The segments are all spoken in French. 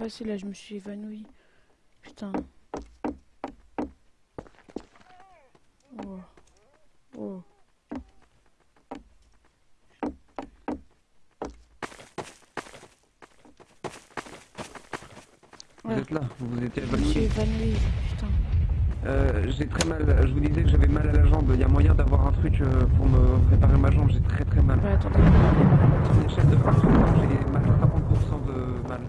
passé là Je me suis évanoui. Putain. Oh. Oh. Vous êtes là, vous vous étiez Je me suis évanoui. évanoui. Putain. Euh, j'ai très mal, je vous disais que j'avais mal à la jambe. Il y a moyen d'avoir un truc euh, pour me réparer ma jambe, j'ai très très mal. Bah attendez. Sur l'échelle de 1 sur 100, j'ai mal 50% de mal.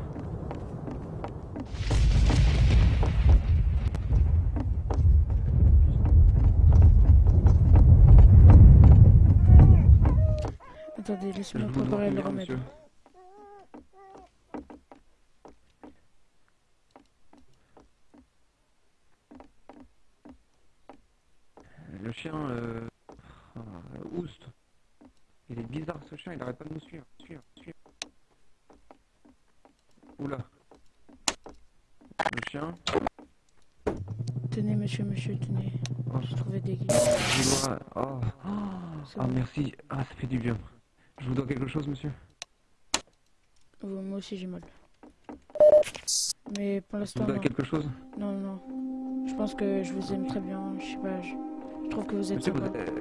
Dois préparer le remède. monsieur Le chien, euh... Oust. Il est bizarre ce chien, il arrête pas de nous suivre, suivre, suivre. Oula. Le chien, Tenez, monsieur, monsieur, tenez. oh, J'ai trouvé des dois... Oh, ah merci, ah ça fait du bien. Je vous dois quelque chose monsieur Oh, moi aussi j'ai mal. Mais pour Je l'instant, vous dois non. quelque chose? Non, non. Je pense que je vous aime très bien. Je sais pas, je, je trouve que vous êtes Monsieur, vous, euh, c'est-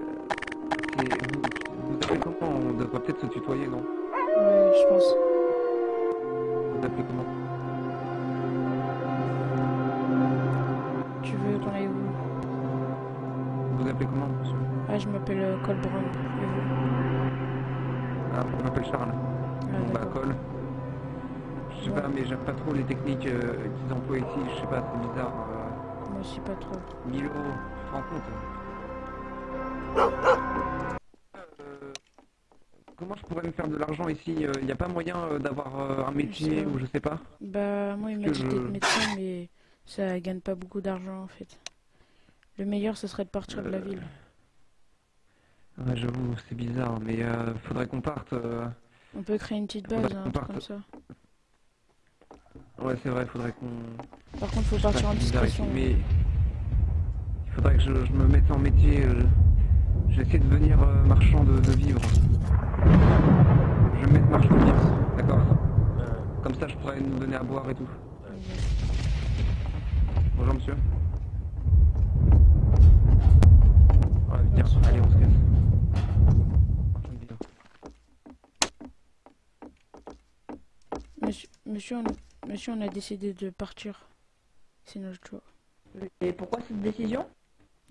vous, vous appelez comment? On devrait peut-être se tutoyer, non? Ouais, je pense. Vous appelez comment? Tu veux qu'on aille où? Vous appelez comment monsieur? Ah, je m'appelle euh, Cole Brown. Je Charles. Bon bah colle. Je sais Ouais. pas, mais j'aime pas trop les techniques euh, qu'ils emploient ici. Je sais pas, c'est bizarre. euh, Moi aussi pas trop. 1000 euros, tu te rends compte Euh, Comment je pourrais me faire de l'argent ici Il n'y a pas moyen d'avoir un métier sais ou je sais pas? Bah, moi il m'a dit je- d'être médecin, mais ça gagne pas beaucoup d'argent en fait. Le meilleur, ce serait de partir de la ville. Ouais, j'avoue, c'est bizarre, mais euh, faudrait qu'on parte. euh, On peut créer une petite base, hein, un truc parte. comme ça. Ouais, c'est vrai, faudrait qu'on. Par contre, faut Je partir en discrétion. mais il faudrait que je, je me mette en métier. euh, J'essaie de devenir euh, marchand de, de vivres. Je vais me mettre marchand de vivres, d'accord Comme ça, je pourrais nous donner à boire et tout. Bonjour, monsieur. Ouais, allez, on se casse. Marchand de vivres. Monsieur, monsieur, on, monsieur, on a décidé de partir. C'est notre choix. Et pourquoi cette décision?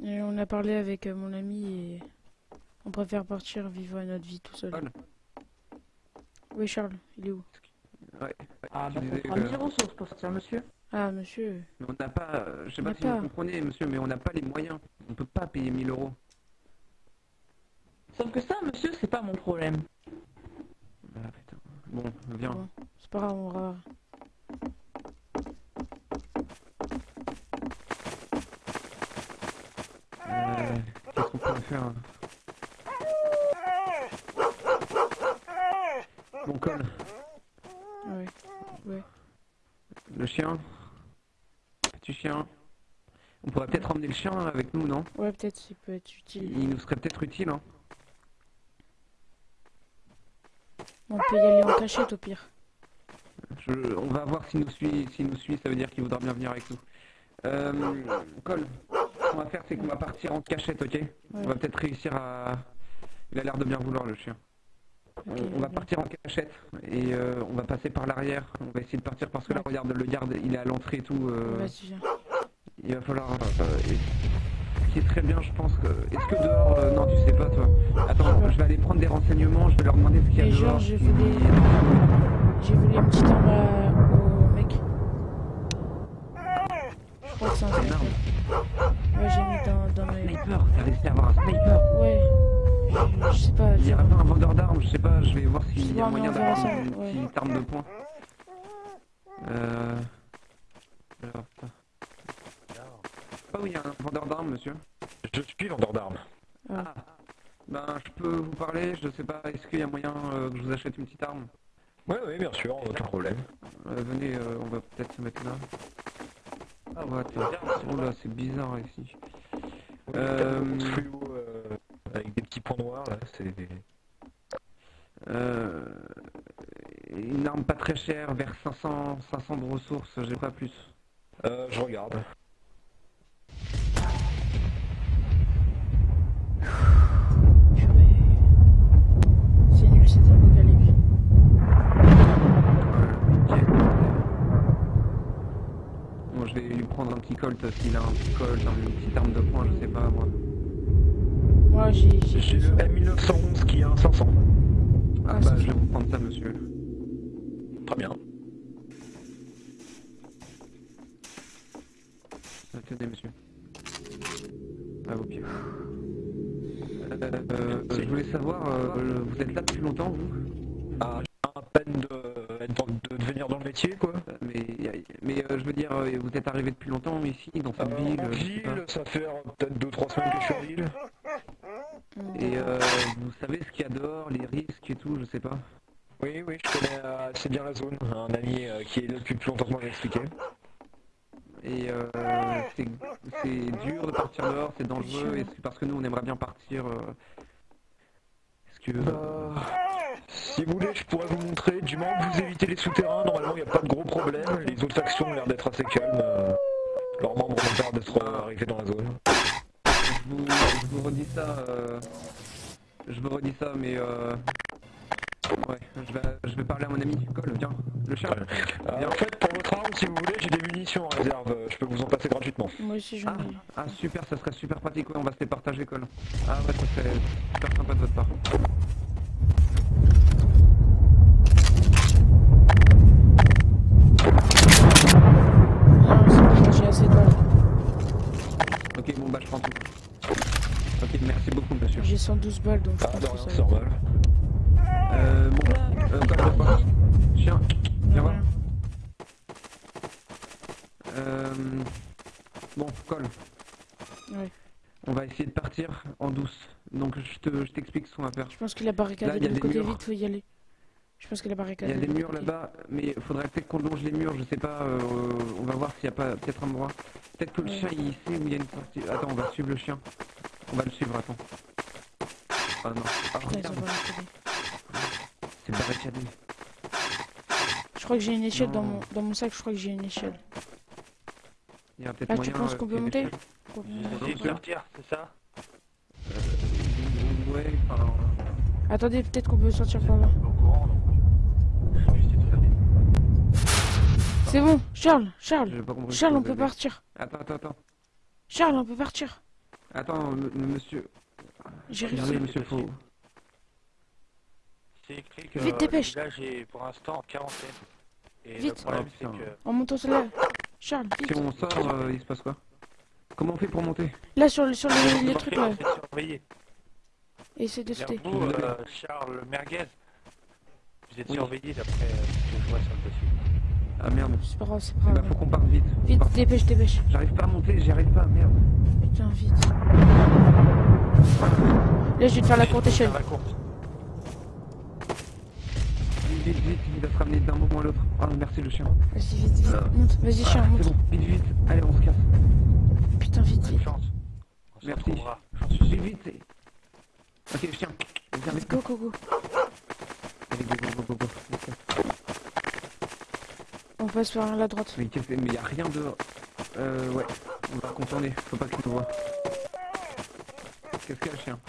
Et on a parlé avec euh, mon ami et on préfère partir vivre notre vie tout seul. Paul Oui, Charles, il est où? Ouais, Ah, bah, ça disais sera que- 1000 ressources pour sortir, monsieur. Ah, monsieur. Mais on n'a pas, euh, je sais On pas si vous comprenez, monsieur, mais on n'a pas les moyens. On peut pas payer 1000 euros. Sauf que ça, monsieur, c'est pas mon problème. Ah, putain. Bon, viens. Bon, c'est pas grave, on va. Euh, Qu'est-ce qu'on pourrait faire hein Bon, Cole, Ouais. Ouais. le chien. Petit chien. On pourrait peut-être emmener le chien avec nous, non? Ouais, peut-être, ça peut être utile. Il nous serait peut-être utile, hein On peut y aller en cachette au pire. Je- On va voir s'il nous suit. S'il nous suit, ça veut dire qu'il voudra bien venir avec nous. Euh, Cole, ce qu'on va faire, c'est qu'on va partir en cachette, ok? On va peut-être réussir à... Il a l'air de bien vouloir, le chien. On, va partir en cachette et euh, on va passer par l'arrière. On va essayer de partir parce que là, regarde, le garde, il est à l'entrée et tout. euh, il va falloir. euh, ce qui est très bien, je pense que. Est-ce que dehors. euh, non, tu sais pas, toi? Attends, je vais aller prendre des renseignements. Je vais leur demander ce qu'il y a dehors. J'ai voulu une petite arme à- au mec. Je crois que c'est un sniper. arme. Ouais, j'ai mis dans, dans mes... Sniper, t'as réussi à avoir un sniper. Ouais. Je, je sais pas. Il y a pas un vendeur d'armes, je sais pas, je vais voir s'il y a moyen d'avoir une ouais. petite arme de poing. Euh. Alors, ça. Ah oui, il y a un vendeur d'armes, monsieur. Je suis vendeur d'armes. Ah. Ben, je peux vous parler, je sais pas, est-ce qu'il y a moyen euh, que je vous achète une petite arme? Oui, oui, bien sûr, aucun problème. Euh, Venez, euh, on va peut-être se mettre là. Ah ouais. Oh là, c'est bizarre ici. Euh, Fluo euh, avec des petits points noirs, là, c'est... Euh, une arme pas très chère, vers 500, 500 de ressources, j'ai pas plus. Euh, je regarde. Tenez monsieur. À vos pieds. Euh, je voulais savoir, euh, vous êtes là depuis longtemps vous? Ah, j'ai à peine de, de, de venir dans le métier, quoi. Mais, mais euh, je veux dire, euh, vous êtes arrivé depuis longtemps ici, dans cette Euh, ville ville, ça fait peut-être 2-3 semaines que je suis en ville. Et euh, vous savez ce qu'il y a dehors, les risques et tout, je sais pas. Oui, oui, je connais assez bien la zone. Un ami qui est là depuis plus longtemps que moi m'a expliqué. Et euh, c'est dur de partir dehors, c'est dangereux, et parce que nous on aimerait bien partir. euh, Est-ce que... Euh, si vous voulez, je pourrais vous montrer. Du moment que vous évitez les souterrains, normalement, il n'y a pas de gros problèmes. Les autres factions ont l'air d'être assez calmes. euh, leurs membres ont l'air d'être euh, arrivés dans la zone. Je vous, je vous redis ça, je vous redis ça, mais euh, ouais, je vais, je vais parler à mon ami. Cole, viens, le chat. Euh, en fait, pour votre arme, si vous voulez, j'ai des munitions en réserve. Je peux vous en passer gratuitement. Moi aussi j'en Ah, ai. ah, super, ça serait super pratique, ouais, on va se les partager, Cole. Ah ouais, ça serait super sympa de votre part. Non, j'ai assez de balles. Ok, bon bah je prends tout. Ok, merci beaucoup, monsieur. J'ai 112 balles donc je Ah, pense que rien, ça c'est va. Euh. Chien, viens voir. Euh, bon, Ouais. on va essayer de partir en douce. Donc je te, je t'explique ce qu'on va faire. Je pense qu'il a barricadé Là, il y a de l'autre côté murs. vite, faut y aller. Je pense qu'il a Il barricadé. y a des murs là-bas, mais il faudrait peut-être qu'on longe les murs, je sais pas, euh, on va voir s'il y a pas peut-être un endroit. Peut-être que le Ouais. chien il sait où il y a une sortie. Attends, on va suivre le chien. On va le suivre, attends. Ah non, ah, Putain, regarde, barricadé. c'est barricadé. Je crois que j'ai une échelle dans mon, dans mon sac, je crois que j'ai une échelle. Il y a peut-être Ah, tu penses euh, qu'on peut monter de sortir, c'est ça? Ouais, enfin. Attendez, peut-être qu'on peut sortir par là. C'est bon, Charles, Charles, Charles, on peut avez. partir. Attends, attends, attends. Charles, on peut partir. Attends, monsieur. J'ai Regardez, réussi. monsieur, faut. C'est écrit que Vite, dépêche. le village est pour l'instant en quarantaine. Et le Vite. problème, Oh, c'est que On monte au là. Charles, Si vite. on sort, euh, il se passe quoi Comment on fait pour monter Là, sur, le- sur les, les trucs là. vous êtes surveillé. Essaye de sauter. vous, euh, Charles Merguez, vous êtes Oui. surveillé d'après ce que je vois sur le dossier. Ah merde. C'est pas grave, c'est Eh pas bah grave. faut qu'on parte vite. Vite, dépêche, dépêche. J'arrive pas à monter, j'y arrive pas, merde. Putain, vite. Là, je vais te faire la courte échelle. Faire la courte. Vite, vite, vite, il va se ramener d'un moment à l'autre. Ah merci le chien. Vas-y, vite, vite. Monte. Vas-y, chien, Ah, monte. C'est bon, vite, vite. Allez, on se casse. Putain, vite, vite. chance. On se Merci. retrouvera. Vite, vite. c'est- Ok, chien. Viens avec Go, go, go. Allez, go, go, go, go, go. On passe par la droite. Mais qu'est-ce que- mais y a rien dehors. Euh, ouais. On va contourner. Faut pas qu'il nous voit. Qu'est-ce qu'il y a, le chien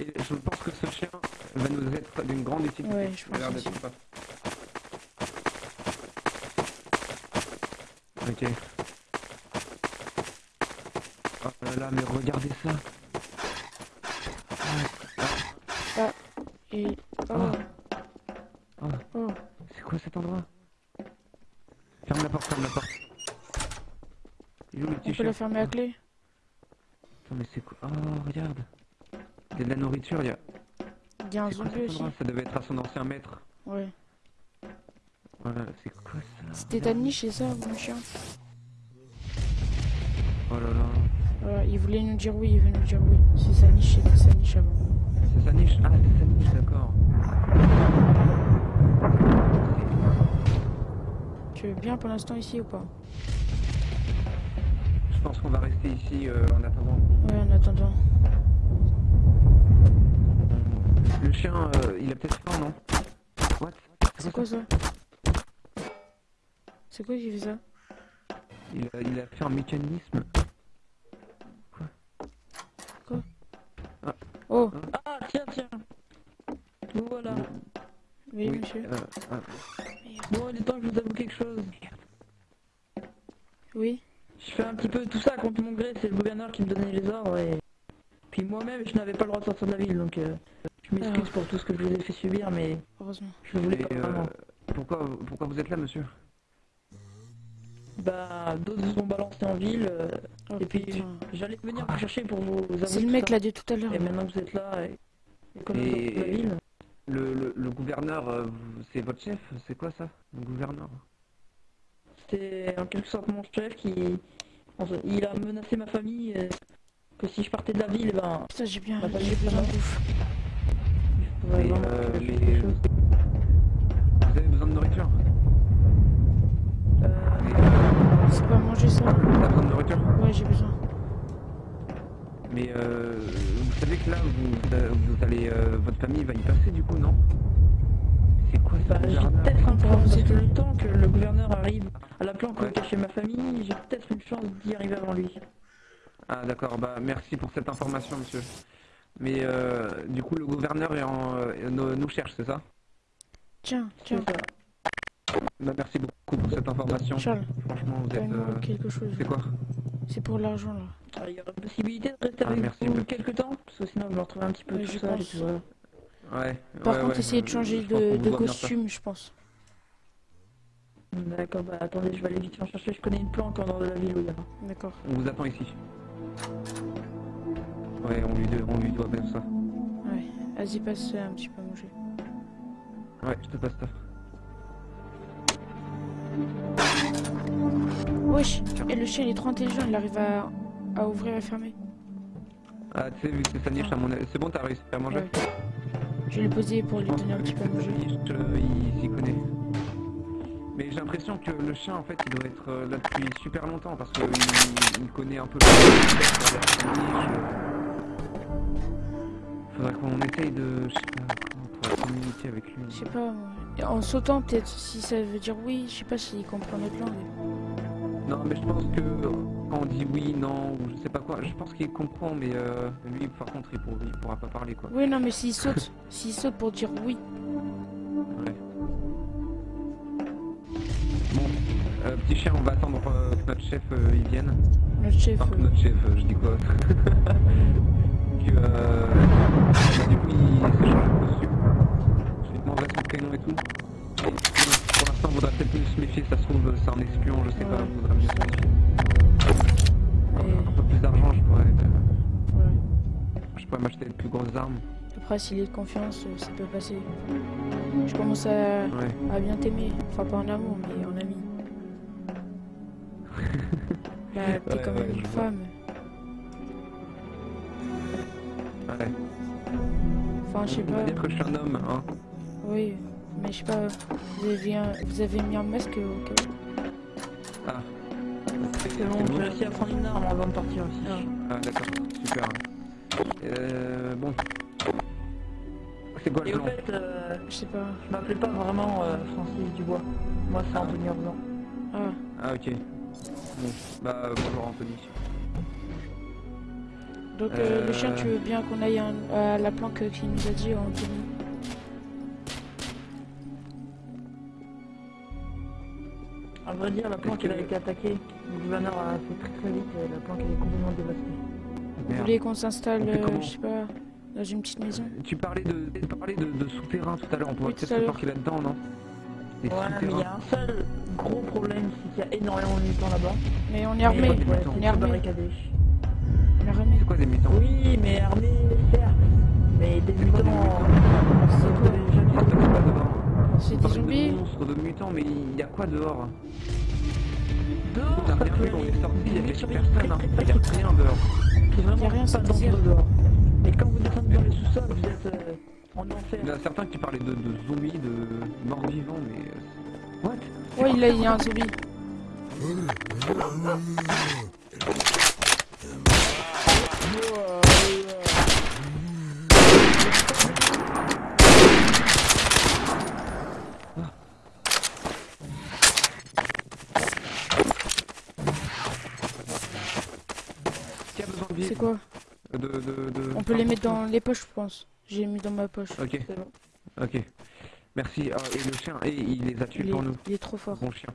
Et je pense que ce chien va nous Ouais, je a l'air pense d'être sympa. Ok. Oh là là, mais regardez ça. Et. Oh. Ah. Ah. Oh. C'est quoi cet endroit? Ferme la porte, ferme la porte. Il est où le On peut la fermer à clé Attends, mais c'est quoi? Oh, regarde. Il y a de la nourriture, il y a... Il y a un C'est zombie aussi. Ça devait être à son ancien maître. Ouais. Voilà, c'est quoi ça C'était ta niche, c'est ça, mon chien Oh là là. Voilà, il voulait nous dire oui, il veut nous dire oui. C'est sa niche, c'était sa niche avant. C'est sa niche Ah, c'est sa niche, d'accord. Tu veux bien pour l'instant ici ou pas? Je pense qu'on va rester ici euh, en attendant. Ouais, en attendant. Le chien, euh, il a peut-être faim, non What C'est quoi ça C'est quoi qui fait ça il a, il a fait un mécanisme. Oh, Ah, tiens, tiens. Voilà. oui, monsieur. euh, ah, Bon, il est temps que je vous avoue quelque chose. Oui. Je fais un petit peu tout ça contre mon gré, c'est le gouverneur qui me donnait les ordres et... Puis moi-même, je n'avais pas le droit de sortir de la ville, donc euh, je m'excuse pour tout ce que je vous ai fait subir, mais Heureusement. je voulais et, pas euh, vraiment. pourquoi, pourquoi vous êtes là, monsieur Bah, d'autres vous ont balancé en ville, euh, Oh, et puis putain. j'allais venir vous chercher pour vous avouer C'est le tout mec ça. là de tout à l'heure. Et maintenant que vous êtes là, et, et comme vous êtes la ville, le, le, le gouverneur, euh, vous- c'est votre chef C'est quoi ça Le gouverneur c'était en quelque sorte mon chef qui... Il a menacé ma famille, euh, que si je partais de la ville, ben, Putain, j'ai bien, pas j'ai du besoin de tout. bouffe. Euh, les-. Vous avez besoin de nourriture Euh, C'est pas manger ça T'as besoin de nourriture Ouais, j'ai besoin. Mais euh, vous savez que là, vous, vous allez, euh, votre famille va y passer du coup, non C'est quoi Bah, ce j'ai peut-être un que là le temps que le gouverneur arrive à la planque Ouais. cachée ma famille, j'ai peut-être une chance d'y arriver avant lui. Ah d'accord, bah merci pour cette information, monsieur. Mais euh, du coup, le gouverneur est en, euh, nous, nous cherche, c'est ça? Tiens, tiens. Bah merci beaucoup pour cette information. Charles, Franchement, vous êtes. euh, quelque chose. C'est quoi? C'est pour l'argent là. Alors, il y aurait possibilité de rester Ah, avec merci vous quelques temps, parce que sinon je me retrouve un petit peu Ouais, tout je seul et pense. tout, voilà. Ouais. Par ouais, contre, ouais, essayez de changer de, vous costume, je pense. D'accord, bah attendez, je vais aller vite en chercher, je connais une planque en dehors de la ville où il y a. D'accord. On vous attend ici. Ouais, on lui, doit- on lui doit bien ça. Ouais. Vas-y, passe un petit peu à manger. Ouais, je te passe ça. Wesh Et le chien il est trop intelligent, il arrive à, à ouvrir et fermer. Ah, tu sais, vu que c'est sa niche à mon. C'est bon, t'as réussi à manger Ouais. Je vais le poser pour lui donner un petit peu à manger. euh, il s'y connaît. Mais j'ai l'impression que le chien, en fait, il doit être euh, là depuis super longtemps parce qu'il il connaît un peu le Faudrait qu'on essaye de, je sais pas, comment on pourrait communiquer avec lui. Je sais pas, en sautant peut-être, si ça veut dire oui, je sais pas s'il comprend notre langue. Non, mais je pense que quand on dit oui, non, ou je sais pas quoi, je pense qu'il comprend, mais euh, lui, par contre, il, pour- il pourra pas parler, quoi. Oui, non, mais s'il saute, s'il saute pour dire oui. Ouais. Bon, euh, petit chien, on va attendre euh, que notre chef euh, il vienne. Notre chef. Enfin, euh, notre chef, euh, je dis quoi Euh. Je lui demanderai son prénom et tout. Et, pour l'instant, on voudrait peut-être mieux se méfier, ça se trouve, c'est un espion, je sais pas, on voudrait mieux se méfier. Et- Un peu plus d'argent, je pourrais, euh, ouais. je pourrais m'acheter de plus grosses armes. Après, s'il est de confiance, euh, ça peut passer. Je commence à, Ouais. à bien t'aimer. Enfin, pas en amour, mais en ami. Bah, t'es quand même une femme. Ouais. Enfin, je sais On va pas. dire que je suis un homme, hein. Oui, mais je sais pas. Vous avez, un- vous avez mis un masque au cas où Ah, C'est bon, j'ai réussi à prendre une arme avant de partir aussi. ah d'accord, super. Euh, bon. C'est quoi Et le au plan fait, euh, Je sais pas. je m'appelais pas vraiment euh, Francis Dubois. Moi, c'est Anthony Orban. Ah, Ah ok. Bon, bah bonjour Anthony. Donc euh, le chien, Euh. tu veux bien qu'on aille un- à la planque qu'il nous a dit, Anthony À vrai dire, la planque elle a été attaquée. Le gouverneur a fait très très vite. euh, La planque elle est complètement dévastée. Vous voulez qu'on s'installe, euh, je sais pas, dans une petite maison Tu parlais de, tu parlais de, de souterrain tout à l'heure, on pourrait Oui, peut-être se parquer là-dedans, non? Ouais, mais il y a un seul gros problème, c'est qu'il y a énormément de mutants là-bas. Mais on est armé, on est armé, C'est quoi des mutants Oui, mais armé, certes. Mais des C'est quoi des mutants. C'est Ah, des zombies De monstres, de mutants, mais il y a quoi dehors Dehors, T'as rien vu, on est sorti, il y avait personne, hein. Il y a rien dehors. C'est vraiment Y a rien, pas dehors. Mais quand vous descendez dans les sous-sols, vous êtes euh, en enfer. Il y en a certains qui parlaient de, zombies, de morts vivants, mais... euh, What Ouais, là, il y a un zombie. Qui a besoin de C'est quoi de, de, de... On peut les mettre dans les poches, je pense. J'ai mis dans ma poche. Ok, bon. ok. Merci. Ah, et le chien, et il les a tués Il est, pour nous. il est trop fort. Bon chien.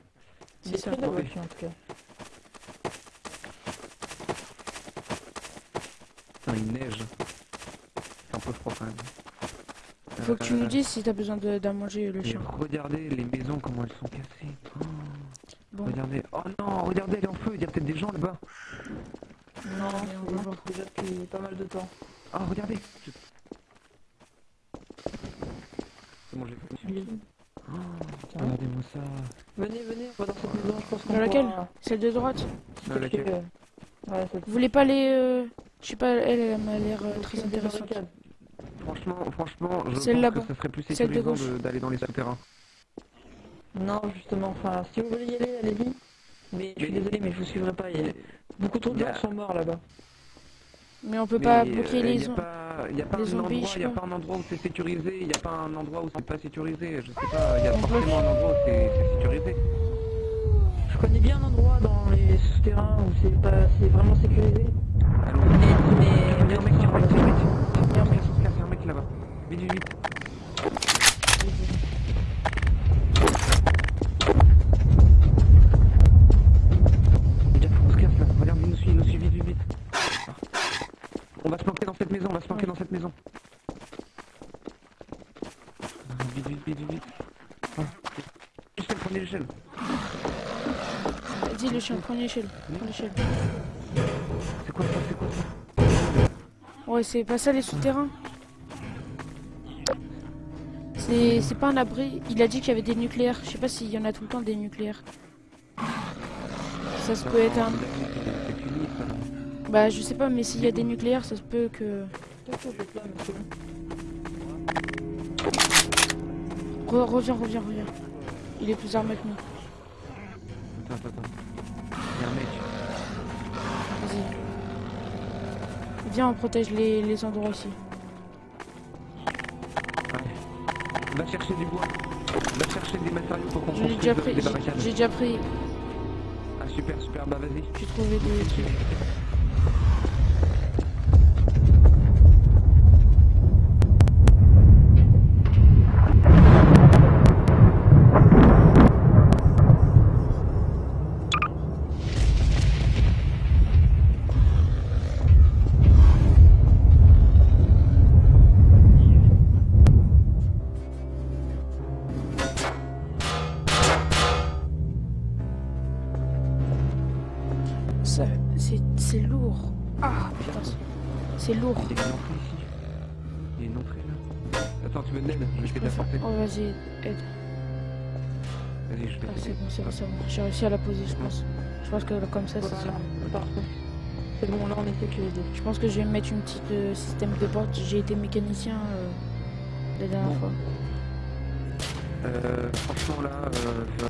Il est C'est ça. très en tout cas. Putain, il neige. C'est un peu froid quand même. Faut que tu nous Euh, dises si t'as besoin de- d'à manger le chien. regardez les maisons, comment elles sont cassées. Oh, Bon, Regardez. Oh non, regardez, elle est en feu. Il y a peut-être des gens là-bas. Non, mais on va non, voir. déjà depuis pas mal de temps. Oh, regardez. Je- C'est bon, je l'ai fait. Oh, Tiens. regardez-moi ça. Venez, venez, on va dans cette maison, je pense qu'on Dans laquelle pourra- Celle de droite Dans laquelle que, euh, Ouais, Vous voulez pas les... euh, Je sais pas, elle, elle m'a l'air euh, très intéressante. Franchement, franchement, je pense que ce serait plus sécurisant d'aller dans les souterrains. Non, justement, enfin, si vous voulez y aller, allez-y. Mais je suis désolé, mais je vous suivrai pas. Il y a beaucoup trop de Il a- gens sont morts là-bas. Mais on peut Mais, pas euh, bloquer Il les n'y a zones. pas, y a pas les un zombies, endroit, je sais y a pas. un endroit où c'est sécurisé, il n'y a pas un endroit où c'est pas sécurisé. Je sais pas, il y a On bloque. forcément un endroit où c'est sécurisé. Je connais bien un endroit dans les souterrains où c'est pas, c'est vraiment sécurisé. Allons. Mais, mais, Il y a un mec, il un mec, il y a un mec. Il y a un mec. Il y a un mec là-bas. Vite, vite, vite. Jack, on se casse là. Regarde, il nous suit, il nous suit, vite, vite, vite. Ah. On va se planquer dans cette maison, on va se planquer dans cette maison. Ah, Vite, vite, vite, vite, vite. Ah. L'échelle. Vas-y le chien, prends l'échelle. Prends l'échelle. C'est quoi ça, c'est quoi ça Ouais, c'est pas ça les souterrains. C'est c'est pas un abri. Il a dit qu'il y avait des nucléaires. Je sais pas s'il y en a tout le temps des nucléaires. Ça se peut être un... Bah je sais pas, mais s'il y a des nucléaires, ça se peut que... Re- reviens, reviens, reviens. Il est plus armé que nous. Attends, attends, attends. Il y a un mec. Vas-y. Viens, on protège les, les endroits aussi. Ouais. Va chercher du bois. Va chercher des matériaux pour qu'on J'ai construise déjà pris, des j'ai- barricades. j'ai déjà pris, Ah super, super, bah vas-y. j'ai trouvé des lourd. Il y a une entrée ici. Il y a une entrée là. Attends, tu veux de l'aide Je vais t'aider à porter. Oh vas-y, aide. Vas-y, je vais Ah, c'est bon, c'est bon, c'est bon. J'ai réussi à la poser, je pense. Je pense que comme ça, c'est ça. Parfait. C'est bon, là on est sécurisé. Je pense que je vais mettre une petite euh, système de porte. J'ai été mécanicien euh, la dernière Bon. fois. Euh, franchement là, euh,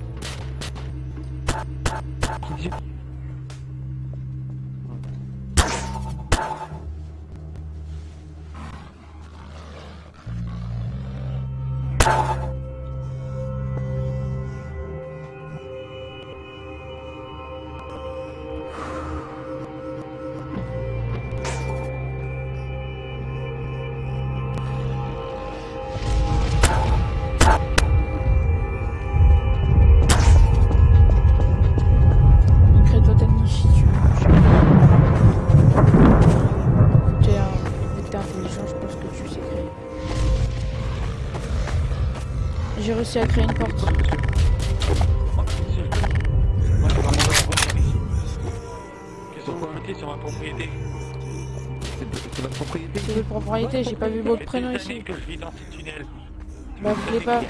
réussi à créer une porte. Sur ma propriété C'est votre propriété C'est votre propriété, j'ai pas vu votre prénom ici. que je vis dans ce tunnel. Bah vous voulez pas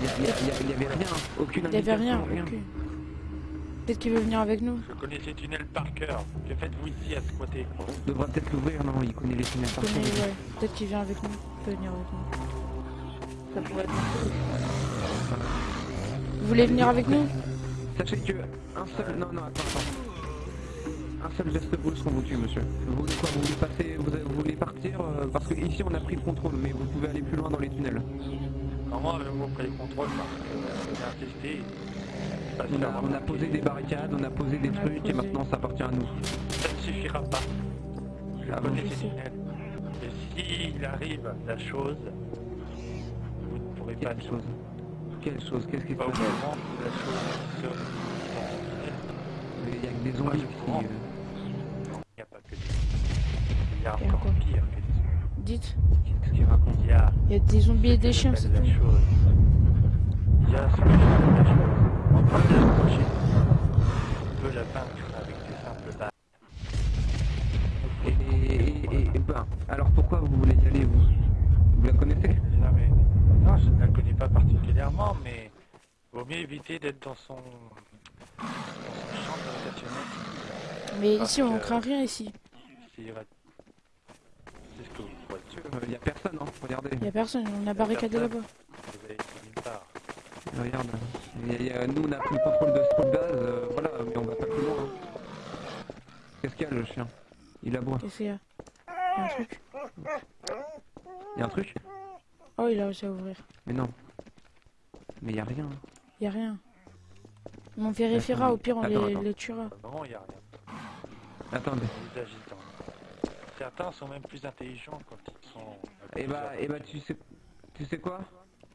Il y, avait rien, aucune Il y avait rien, aucune. Peut-être qu'il veut venir avec nous. Je connais ces tunnels par cœur. Que faites-vous ici à squatter On devrait peut-être l'ouvrir, non? Il connaît les tunnels par cœur. Peut-être qu'il vient avec nous. Il peut venir avec nous. Ça pourrait être. Vous voulez venir avec nous? Sachez que un seul... Non, non, attends, attends. un seul geste brusque, on vous tue, monsieur. Vous voulez quoi? Vous voulez passer, vous, voulez partir euh, Parce que ici on a pris le contrôle, mais vous pouvez aller plus loin dans les tunnels. Comment avez-vous pris le contrôle parce que Parce On a, on a posé des barricades, on a posé des trucs, et maintenant ça appartient à nous. Ça ne suffira pas. Je Ah bon? ces sais. tunnels. Et s'il arrive la chose, Quelle chose Quelle chose Qu'est-ce qui se passe. Il y a que des zombies ici. euh. Il n'y a pas que des... Il y a encore pire que des... Dites, Qu'est-ce qu'il raconte? Il y a il y a des zombies et des chiens, c'est tout. la chose. Il y a ce que j'appelle la chose. On peut l'approcher. On peut la vaincre avec des simples balles. Et, et, et- et- ben, alors pourquoi vous voulez y aller, vous? Vous la connaissez? Je ne la connais pas particulièrement, mais vaut mieux éviter d'être dans son, dans son champ gravitationnel. Mais Parce ici, on que- craint rien ici. C'est ce que vous. Il n'y a personne, hein, regardez. Il y a personne, on a barricadé là-bas. Vous avez été nulle part. Regarde. Il y a- il y a- nous, on a pris le contrôle de ce base, euh, voilà, mais on va pas plus loin. hein. Qu'est-ce qu'il y a, le chien? Il aboie. Qu'est-ce qu'il y a? Il y a un truc. Il y a un truc? Oh, il a réussi à ouvrir. Mais non. Mais il y a rien. Il y a rien. On vérifiera, au pire, on Attends, les, attends. les tuera. Il n'y a rien. Attendez. Les agitants. Certains sont même plus intelligents quand ils sont... Et bah, et bah, personnes. tu sais, tu sais quoi?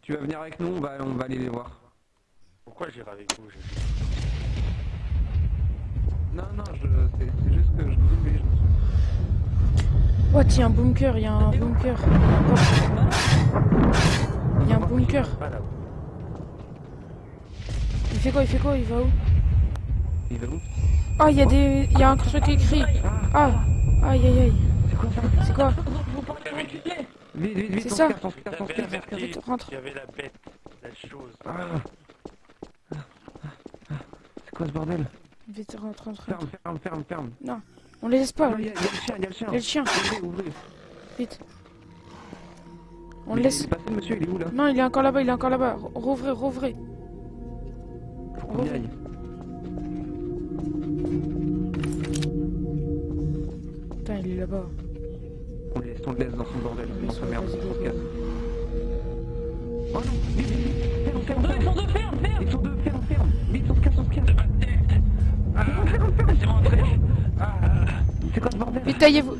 Tu vas venir avec nous, on va, on va aller les voir. Pourquoi j'irai avec vous? Je... Non, non, je, c'est juste que je Oh, il y a un bunker, il y a un bunker. Il y a un bunker. Il fait quoi Il fait quoi Il va où? Il va où? Oh, il y a des... Il y a un truc écrit. Ah Aïe, aïe, aïe. C'est quoi? C'est ça. rentre. qu'il y avait la bête, la chose. Ah. C'est quoi ce bordel? Vite, rentre, rentre. Ferme, ferme, ferme, ferme. On les laisse pas. Il y, a le chien, il y a le chien. Il y a le chien. Ouvrez, ouvrez. Vite. On Mais le laisse. Il est passé, monsieur, il est où là Non, il est encore là-bas, il est encore là-bas. Re- Rouvrez, rouvrez. Aille. Putain, il est là-bas. On le laisse, on le laisse dans son bordel, dans sa merde, on se casse. Oh non, vite, vite, vite, ferme, ferme, Deux, ils ferme. sont deux, ferme, ferme Ils sont deux, ferme, ferme. Vite, on se casse, on se casse. Ah, Laissez-moi entrer ah, C'est quoi ce bordel Vite, taillez-vous.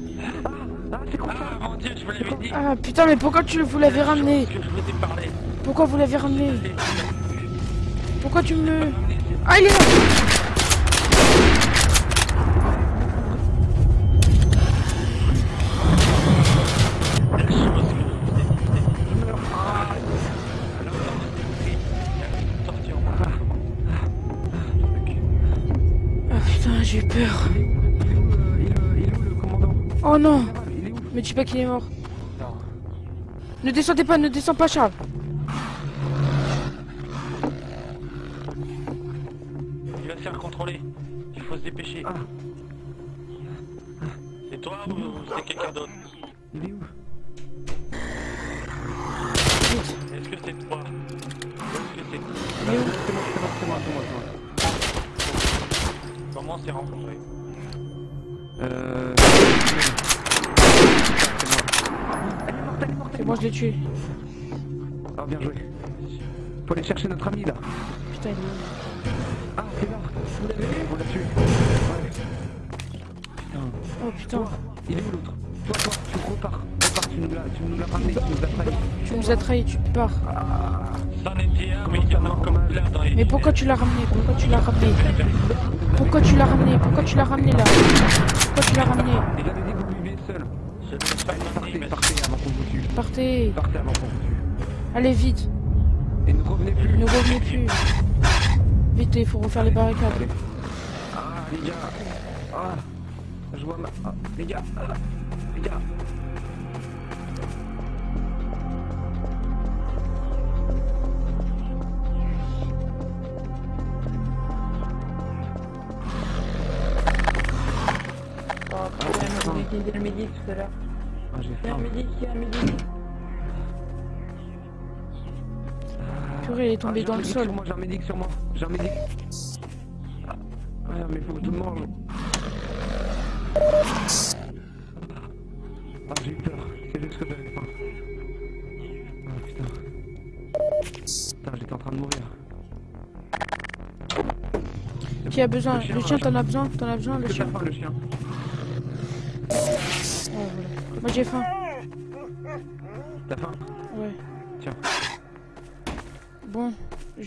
Ah, ah, c'est quoi ça ah, mon dieu, je vous l'avais dit. Ah, putain, mais pourquoi tu vous l'avez ramené Que je vous ai parlé. Pourquoi vous l'avez ramené Pourquoi tu me... Ah, il est là Me dis pas qu'il est mort. Non. Ne descendez pas, ne descends pas, Charles. Il va se faire contrôler. Il faut se dépêcher. Ah. C'est toi ou c'est quelqu'un d'autre Il est où? Est-ce que c'est toi? Est-ce que c'est Il est où? C'est moi, c'est moi, c'est moi, c'est moi, c'est moi. Comment on s'est rencontrés? Euh... C'est moi. C'est moi, je l'ai tué. Ah, bien joué. Faut aller chercher notre ami là. Putain, il est où Ah, c'est là. Vous l'avez vu Vous l'avez tué. Ouais. Putain. Oh putain, Il est où l'autre Toi, toi, tu repars. Repars, tu nous l'as, tu nous l'as ramené, tu nous as trahi. tu nous as trahis, tu pars. C'en était un, mais il y en a encore plein dans les... Mais pourquoi tu l'as ramené Pourquoi tu l'as ramené Pourquoi tu l'as ramené Pourquoi tu l'as ramené là Pourquoi tu l'as ramené Il avait dit que vous viviez seul. Je ne l'ai pas Allez, ramené, partez, mais partez avant qu'on vous tue. Partez Partez avant qu'on vous tue. Allez vite Et ne revenez plus. Ne revenez plus Vite, il faut refaire les barricades. Ah, les gars. Ah. Je vois ma... Ah, les gars. Ah, les gars. Problème, j'ai utilisé le midi tout à l'heure. Ah, j'ai Il y a un midi, il y a un midi. Purée, il est Ah, tombé dans le médic sol. moi, J'ai un médic sur moi. J'ai un médic. Ah, mais faut que je le mange. Ah, j'ai eu peur. C'est juste que j'avais faim. Ah, putain. Putain, j'étais en train de mourir. Qui a besoin Le chien, t'en as besoin T'en as besoin, le chien faim, le chien Oh, voilà. Moi j'ai faim.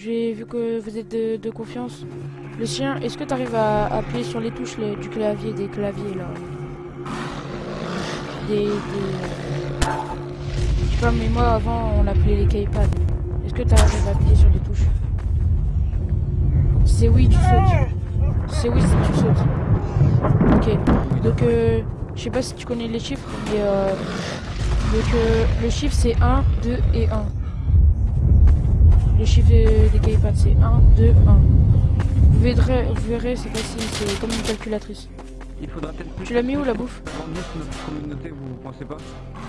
J'ai vu que vous êtes de, confiance. Le chien, est-ce que tu arrives à appuyer sur les touches du clavier, des claviers là? Des. des... Je sais pas, mais moi avant on appelait les keypads. Est-ce que tu arrives à appuyer sur les touches? C'est oui, tu sautes. C'est oui, tu sautes. Ok, donc euh, je sais pas si tu connais les chiffres, mais euh, donc, euh, le chiffre c'est 1, 2 et 1. Le chiffre de- des keypads c'est 1, 2, 1. Vous verrez, vous verrez c'est facile, c'est comme une calculatrice. Il faudra peut-être plus. Tu l'as mis où, la bouffe notre communauté, vous pensez pas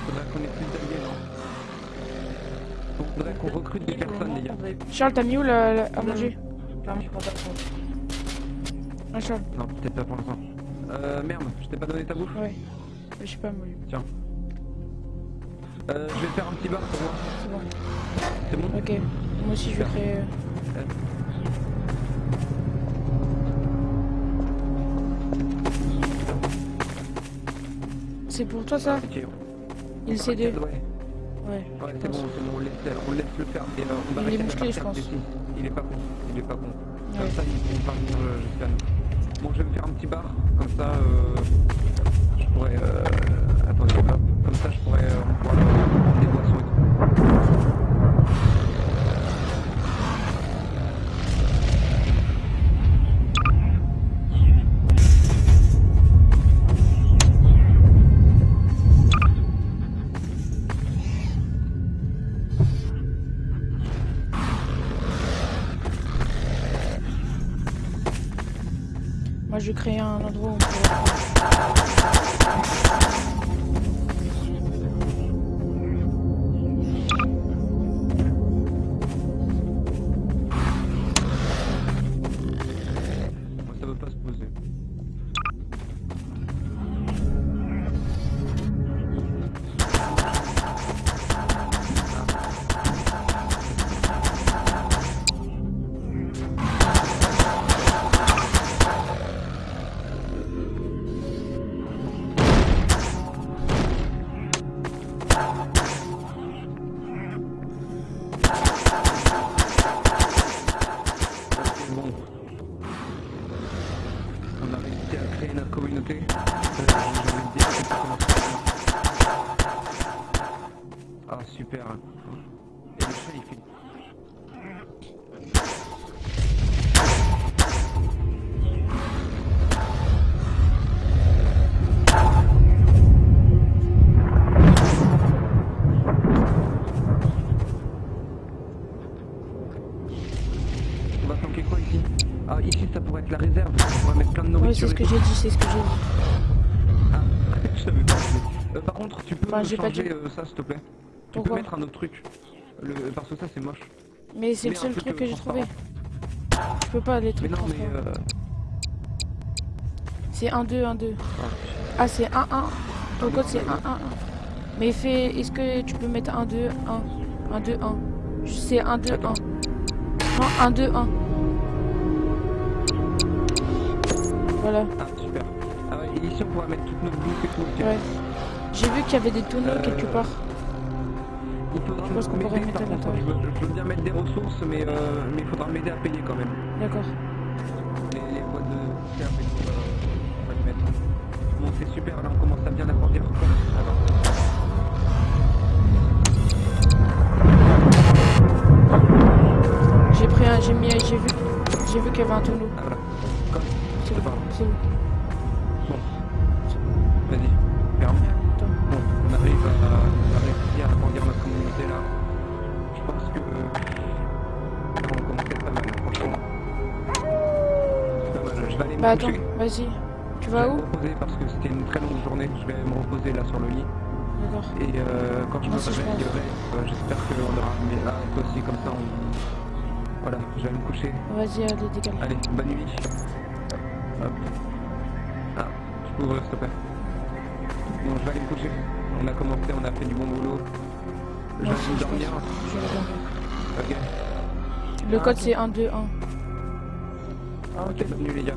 Faudrait qu'on ait plus d'alliés, non Faudrait qu'on recrute des personnes, les gars. Charles, t'as mis où la, la- à manger Clairement, je prends pas. Ah, Charles, Non, peut-être pas pour l'instant. Euh, merde, je t'ai pas donné ta bouffe ouais. Je sais pas, moi. Euh, je vais faire un petit bar pour moi. C'est bon. C'est bon Ok. Moi aussi, je vais créer. euh, C'est pour toi ça. Il C2 Ouais, Ouais. ouais c'est bon, c'est bon, on laisse, on laisse le faire. Et, euh, on va Il est la je pense. Il est pas con, il est pas con. Comme ça, venir jusqu'à nous. Bon, je vais me faire un petit bar, comme ça, euh, je pourrais... Euh, attendez, hop, je pourrais euh, tout. Moi, je vais un endroit la réserve. On va mettre plein de Ouais, nourriture. c'est ce que j'ai dit, c'est ce que j'ai dit. Ah, je savais pas. Euh, par contre, tu peux Enfin, pas changer dit. euh, ça, s'il te plaît. Tu Pourquoi peux mettre un autre truc. Le... Parce que ça, c'est moche. Mais c'est le Mais seul truc, truc euh, que j'ai trouvé. Je peux pas les Mais trucs non, mais... transparents. Euh... C'est 1, 2, 1, 2. ah, c'est 1, 1. Ton code, c'est 1, non, 1, 1. Mais fais... Est-ce que tu peux mettre 1, 2, 1 1, 2, 1 C'est 1, 2, 1. Attends. Non, 1, 2, 1. Voilà, ah, super. Ah ouais, ici, on pourra mettre toute notre bouffe et tout. ouais. J'ai vu qu'il y avait des tonneaux Euh, quelque part. Il faudra Je pense qu'on pourrait mettre je veux, je veux bien mettre des ressources, mais, euh, mais il faudra m'aider à payer quand même. D'accord. Les, les boîtes de ferme et tout, euh, on va les mettre. Bon, c'est super, là, on commence à bien agrandir. J'ai pris un... J'ai mis... J'ai vu... J'ai vu qu'il y avait un tonneau. Ah, voilà. C'est c'est bon. Vas-y, ferme. Attends. Bon, on arrive à, à réussir à agrandir notre communauté là. Je pense que là, on commençait pas mal, franchement. Pas mal. Je vais aller me Bah attends, coucher. vas-y. Tu Je vas vais où me reposer parce que c'était une très longue journée. Je vais me reposer là sur le lit. D'accord. Et euh, quand je me je réveillerai, euh, j'espère qu'on aura. Mais là, toi aussi, comme ça, on. Voilà, je vais aller me coucher. Vas-y, allez, décale. Allez, bonne nuit. Hop. Ah, tu peux ouvrir s'il te plaît. Bon, je vais aller me coucher. On a commencé, on a fait du bon boulot. Je vais aller dormir. Ok. Le Ah, code c'est 1, 2, 1. Ah ok, bienvenue les gars.